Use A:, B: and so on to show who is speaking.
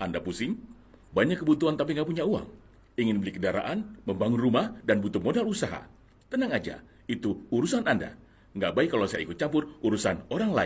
A: Anda pusing? Banyak kebutuhan tapi nggak punya uang? Ingin beli kendaraan, membangun rumah, dan butuh modal usaha? Tenang aja, itu urusan Anda. Nggak baik kalau saya ikut campur urusan orang lain.